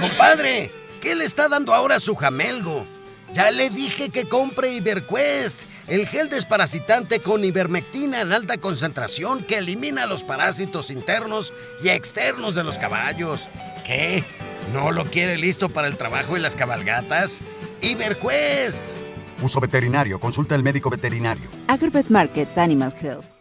Compadre, ¿qué le está dando ahora a su jamelgo? Ya le dije que compre Iberquest, el gel desparasitante con ivermectina en alta concentración que elimina los parásitos internos y externos de los caballos. ¿Qué? ¿No lo quiere listo para el trabajo y las cabalgatas? Iberquest. Uso veterinario. Consulta al médico veterinario. Agribet Market Animal Health.